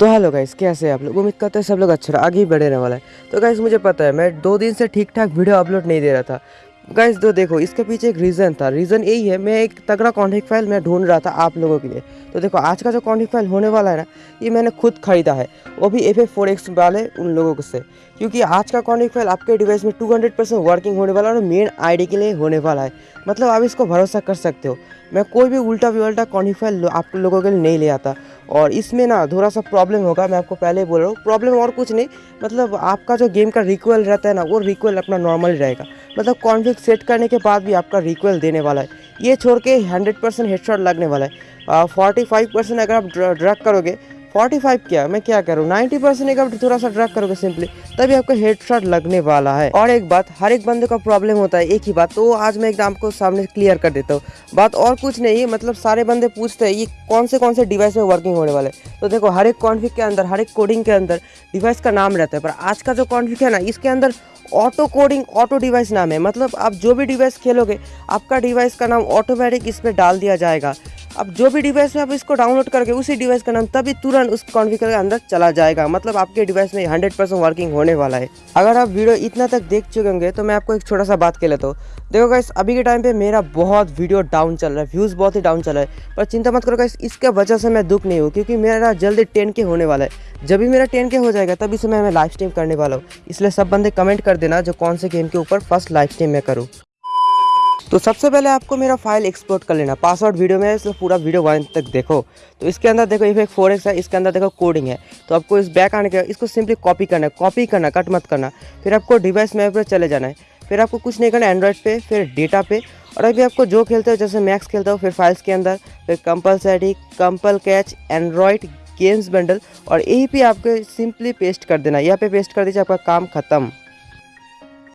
तो hello guys, कैसे हैं आप लोग? उम्मीद करते हैं सब लोग अच्छा आगे ही बढ़े रहने वाला है। तो गाइस, मुझे पता है, मैं दो दिन से ठीक ठाक वीडियो अपलोड नहीं दे रहा था। गाइस तो देखो, इसके पीछे एक रीज़न था। रीज़न यही है, मैं एक तगड़ा कॉन्टेक्ट फ़ाइल मैं ढूंढ रहा था आप लोगों के लिए। तो देखो, आज का जो कॉन्टेक्ट फ़ाइल होने वाला है ना, ये मैंने खुद खरीदा है। वो भी एफ़ एफ़ फोर एक्स वाले उन लोगों से। क्योंकि आज का कॉन्टेक्ट फ़ाइल आपके डिवाइस में टू हंड्रेड परसेंट वर्किंग होने वाला है और मेन आईडी के लिए होने वाला है। मतलब आप इसको भरोसा कर सकते हो। मैं कोई भी उल्टा उल्टा कॉन्टेक्ट फ़ाइल आप लोगों के लिए नहीं ले आता। और इसमें ना थोड़ा सा प्रॉब्लम होगा, मैं आपको पहले बोल रहा हूँ। प्रॉब्लम और कुछ नहीं मतलब आपका जो गेम का रिक्वेल रहता है ना, वो रिक्वेल अपना नॉर्मल रहेगा। मतलब कॉन्फ्लिक सेट करने के बाद भी आपका रिक्वेल देने वाला है। ये छोड़ के हंड्रेड परसेंट लगने वाला है। फोर्टी फाइव परसेंट अगर आप ड्रग करोगे फोर्टी फाइव क्या। मैं क्या करूँ? नाइन्टी परसेंट आप थोड़ा सा ड्रग करोगे सिंपली तभी आपको हेड शॉट लगने वाला है। और एक बात, हर एक बंदे का प्रॉब्लम होता है, एक ही बात। तो आज मैं एकदम आपको सामने क्लियर कर देता हूँ। बात और कुछ नहीं मतलब सारे बंदे पूछते हैं, ये कौन से कौन से डिवाइस में वर्किंग होने वाले तो देखो, हर एक कॉन्फिक के अंदर, हर एक कोडिंग के अंदर डिवाइस का नाम रहता है। पर आज का जो कॉन्फिक है ना, इसके अंदर ऑटो कोडिंग ऑटो डिवाइस नाम है। मतलब आप जो भी डिवाइस खेलोगे, आपका डिवाइस का नाम ऑटोमेटिक इस पर डाल दिया जाएगा। अब जो भी डिवाइस में आप इसको डाउनलोड करके उसी डिवाइस का नाम तभी तुरंत उस कॉन्फ़िगर के अंदर चला जाएगा। मतलब आपके डिवाइस में हंड्रेड परसेंट वर्किंग होने वाला है। अगर आप वीडियो इतना तक देख चुके होंगे तो मैं आपको एक छोटा सा बात कह लेता हूँ। देखो गाइस अभी के टाइम पे मेरा बहुत वीडियो डाउन चल रहा है व्यूज़ बहुत ही डाउन चल रहा है। पर चिंता मत करो गाइस इसके वजह से मैं दुख नहीं हूँ, क्योंकि मेरा जल्दी टेन के होने वाला है। जब भी मेरा टेन के हो जाएगा, तभी से मैं लाइव स्ट्रीम करने वाला हूँ। इसलिए सब बंदे कमेंट कर देना जो कौन से गेम के ऊपर फ़र्स्ट लाइव स्ट्रीम मैं करूँ। तो सबसे पहले आपको मेरा फ़ाइल एक्सपोर्ट कर लेना। पासवर्ड वीडियो में इसलिए पूरा वीडियो वन तक देखो। तो इसके अंदर देखो एक फोर है, इसके अंदर देखो कोडिंग है। तो आपको इस बैक आने के, इसको सिंपली कॉपी करना है कॉपी करना कट मत करना। फिर आपको डिवाइस मैप पर चले जाना है। फिर आपको कुछ नहीं करना एंड्रॉयड पे, फिर डेटा पे। और अभी आपको जो खेलते हो, जैसे मैक्स खेलते हो, फिर फाइल्स के अंदर, फिर कंपलसरी कंपल कैच एंड्रॉयड गेम्स बंडल और यही पे आपको सिंपली पेस्ट कर देना यहाँ पे पेस्ट कर दीजिए, आपका काम खत्म।